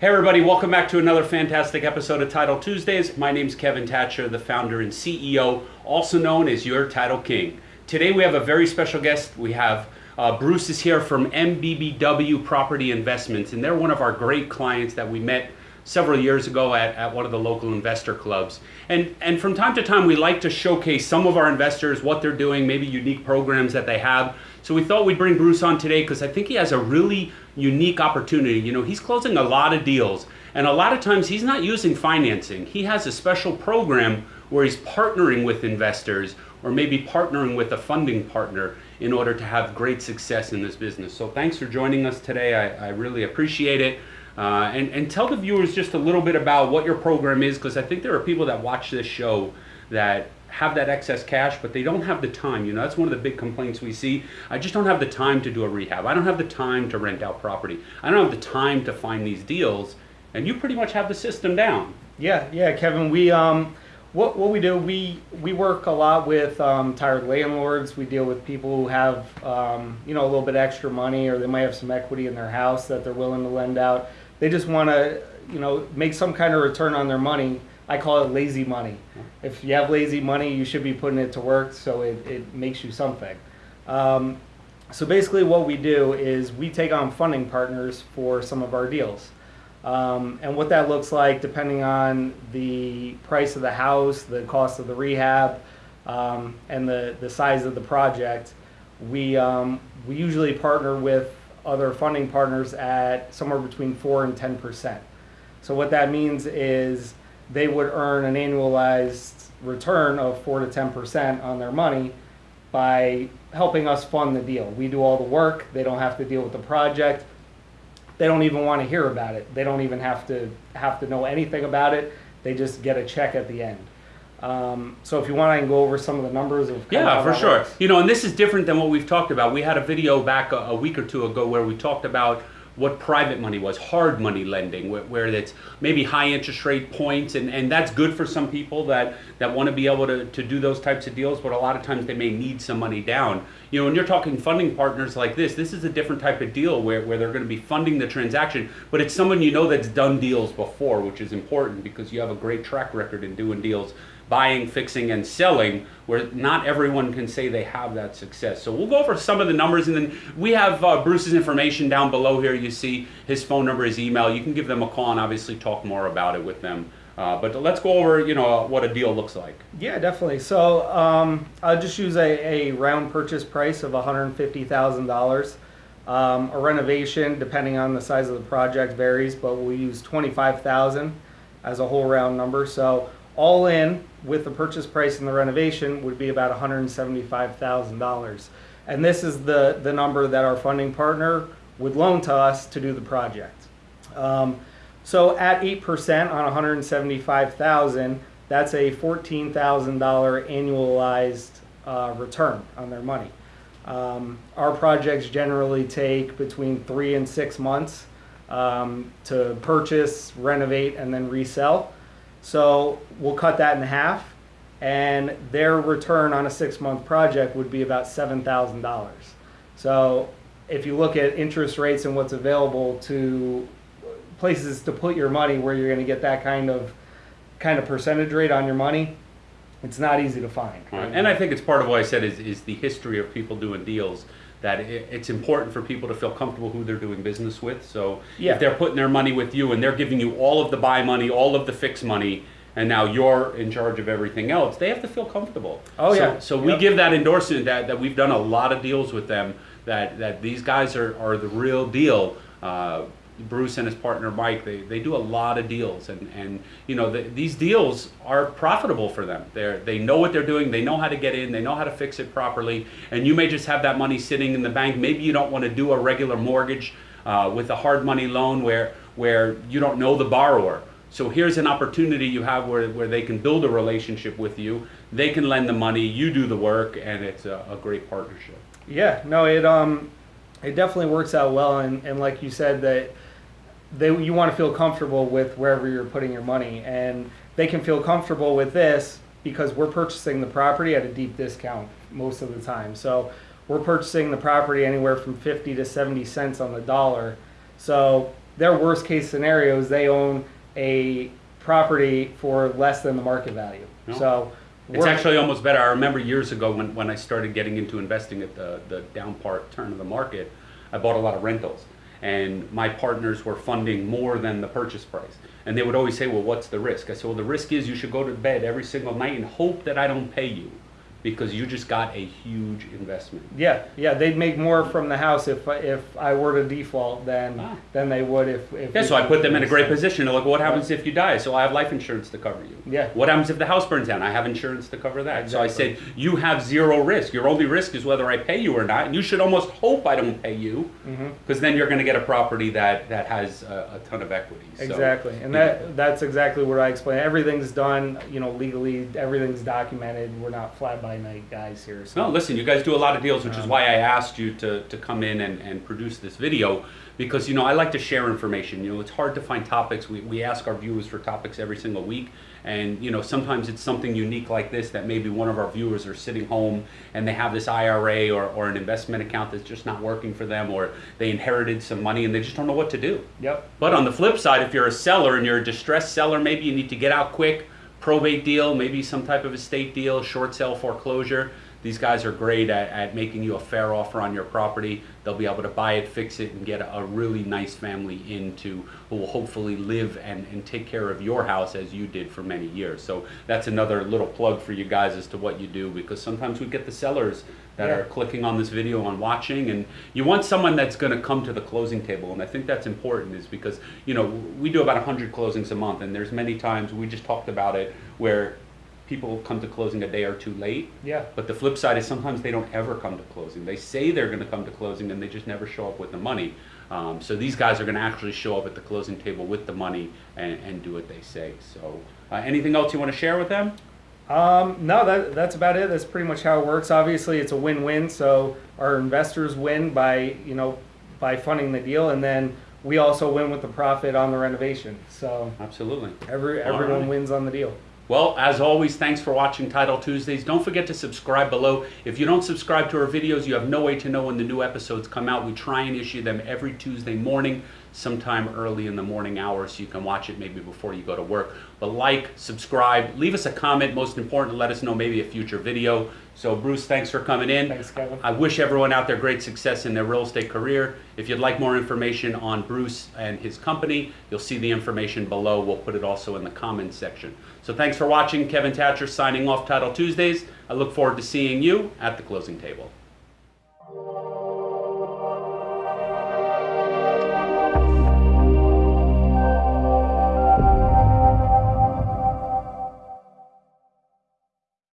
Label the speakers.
Speaker 1: Hey everybody, welcome back to another fantastic episode of Title Tuesdays. My name's Kevin Thatcher, the founder and CEO, also known as your Title King. Today we have a very special guest. We have uh, Bruce is here from MBBW Property Investments, and they're one of our great clients that we met several years ago at, at one of the local investor clubs. And, and from time to time, we like to showcase some of our investors, what they're doing, maybe unique programs that they have. So we thought we'd bring Bruce on today because I think he has a really unique opportunity. You know, he's closing a lot of deals, and a lot of times he's not using financing. He has a special program where he's partnering with investors or maybe partnering with a funding partner in order to have great success in this business. So thanks for joining us today. I, I really appreciate it. Uh, and, and tell the viewers just a little bit about what your program is, because I think there are people that watch this show that have that excess cash, but they don't have the time. You know, that's one of the big complaints we see. I just don't have the time to do a rehab. I don't have the time to rent out property. I don't have the time to find these deals. And you pretty much have the system down.
Speaker 2: Yeah, yeah, Kevin. We um, what what we do we we work a lot with um, tired landlords. We deal with people who have um, you know a little bit extra money, or they might have some equity in their house that they're willing to lend out. They just want to, you know, make some kind of return on their money. I call it lazy money. If you have lazy money, you should be putting it to work so it, it makes you something. Um, so basically what we do is we take on funding partners for some of our deals. Um, and what that looks like, depending on the price of the house, the cost of the rehab, um, and the, the size of the project, we, um, we usually partner with other funding partners at somewhere between 4 and 10%. So what that means is they would earn an annualized return of 4 to 10% on their money by helping us fund the deal. We do all the work, they don't have to deal with the project. They don't even want to hear about it. They don't even have to have to know anything about it. They just get a check at the end. Um, so if you want, I can go over some of the numbers of.
Speaker 1: Yeah, for sure. Works. You know, and this is different than what we've talked about. We had a video back a, a, week or two ago where we talked about what private money was, hard money lending, where, where it's maybe high interest rate points, and, and that's good for some people that, that want to be able to, to do those types of deals, but a lot of times they may need some money down. You know, when you're talking funding partners like this, this is a different type of deal where, where they're going to be funding the transaction, but it's someone you know that's done deals before, which is important because you have a great track record in doing deals buying, fixing, and selling, where not everyone can say they have that success. So we'll go over some of the numbers, and then we have uh, Bruce's information down below here. You see his phone number, his email. You can give them a call and obviously talk more about it with them. Uh, but let's go over, you know, what a deal looks like.
Speaker 2: Yeah, definitely. So um, I'll just use a, a round purchase price of $150,000. Um, a renovation, depending on the size of the project, varies, but we'll use 25,000 as a whole round number. So all in with the purchase price and the renovation would be about $175,000. And this is the, the number that our funding partner would loan to us to do the project. Um, so at 8% on 175,000, that's a $14,000 annualized uh, return on their money. Um, our projects generally take between three and six months um, to purchase, renovate, and then resell. So we'll cut that in half and their return on a six month project would be about $7,000. So if you look at interest rates and what's available to places to put your money where you're going to get that kind of kind of percentage rate on your money, it's not easy to find.
Speaker 1: Right. And I think it's part of what I said is, is the history of people doing deals that it's important for people to feel comfortable who they're doing business with. So yeah. if they're putting their money with you and they're giving you all of the buy money, all of the fix money, and now you're in charge of everything else, they have to feel comfortable.
Speaker 2: Oh
Speaker 1: so,
Speaker 2: yeah.
Speaker 1: So yep. we give that endorsement that, that we've done a lot of deals with them, that, that these guys are, are the real deal. Uh, Bruce and his partner Mike, they, they do a lot of deals, and, and you know the, these deals are profitable for them. They they know what they're doing, they know how to get in, they know how to fix it properly, and you may just have that money sitting in the bank. Maybe you don't want to do a regular mortgage uh, with a hard money loan where where you don't know the borrower. So here's an opportunity you have where, where they can build a relationship with you. They can lend the money, you do the work, and it's a, a great partnership.
Speaker 2: Yeah, no, it um, it definitely works out well, and, and like you said that they you want to feel comfortable with wherever you're putting your money and they can feel comfortable with this because we're purchasing the property at a deep discount most of the time so we're purchasing the property anywhere from 50 to 70 cents on the dollar so their worst case scenario is they own a property for less than the market value.
Speaker 1: No.
Speaker 2: So
Speaker 1: It's actually almost better. I remember years ago when, when I started getting into investing at the, the down part turn of the market, I bought a lot of rentals. And my partners were funding more than the purchase price. And they would always say, well, what's the risk? I said, well, the risk is you should go to bed every single night and hope that I don't pay you because you just got a huge investment.
Speaker 2: Yeah, yeah, they'd make more from the house if if I were to default than
Speaker 1: Ah.
Speaker 2: than they would if. if
Speaker 1: Yeah, so I put them in a great position. They're like, what happens if you die? So I have life insurance to cover you.
Speaker 2: Yeah.
Speaker 1: What happens if the house burns down? I have insurance to cover that. So I said, you have zero risk. Your only risk is whether I pay you or not. And you should almost hope I don't pay you
Speaker 2: Mm-hmm.
Speaker 1: because then you're going to get a property that, that has a, a ton of equity. So-
Speaker 2: Exactly, and that that's exactly what I explain. Everything's done, you know, legally. Everything's documented. We're not fly by night guys here. So.
Speaker 1: No, listen, you guys do a lot of deals, which is
Speaker 2: Um,
Speaker 1: why I asked you to, to come in and, and produce this video because, you know, I like to share information. You know, it's hard to find topics. We, we ask our viewers for topics every single week. And, you know, sometimes it's something unique like this that maybe one of our viewers are sitting home and they have this IRA or, or an investment account that's just not working for them or they inherited some money and they just don't know what to do.
Speaker 2: Yep.
Speaker 1: But on the flip side, if you're a seller and you're a distressed seller, maybe you need to get out quick, probate deal, maybe some type of estate deal, short sale foreclosure. These guys are great at, at making you a fair offer on your property. They'll be able to buy it, fix it, and get a, a really nice family into who will hopefully live and, and take care of your house as you did for many years. So that's another little plug for you guys as to what you do because sometimes we get the sellers that
Speaker 2: Yeah.
Speaker 1: are clicking on this video and watching and you want someone that's going to come to the closing table and i think that's important is because you know we do about 100 closings a month and there's many times we just talked about it where people come to closing a day or two late
Speaker 2: Yeah.
Speaker 1: but the flip side is sometimes they don't ever come to closing they say they're going to come to closing and they just never show up with the money um, so these guys are going to actually show up at the closing table with the money and, and do what they say so uh, anything else you want to share with them
Speaker 2: Um, no, that that's about it. That's pretty much how it works. Obviously, it's a win-win. So our investors win by you know by funding the deal, and then we also win with the profit on the renovation. So
Speaker 1: absolutely
Speaker 2: every everyone
Speaker 1: right.
Speaker 2: wins on the deal.
Speaker 1: Well, as always, thanks for watching Title Tuesdays. Don't forget to subscribe below. If you don't subscribe to our videos, you have no way to know when the new episodes come out. We try and issue them every Tuesday morning, sometime early in the morning hours, so you can watch it maybe before you go to work. But like, subscribe, leave us a comment. Most important, let us know maybe a future video. So, Bruce, thanks for coming in.
Speaker 2: Thanks, Kevin.
Speaker 1: I wish everyone out there great success in their real estate career. If you'd like more information on Bruce and his company, you'll see the information below. We'll put it also in the comments section. So thanks for watching. Kevin Thatcher signing off Title Tuesdays. I look forward to seeing you at the closing table.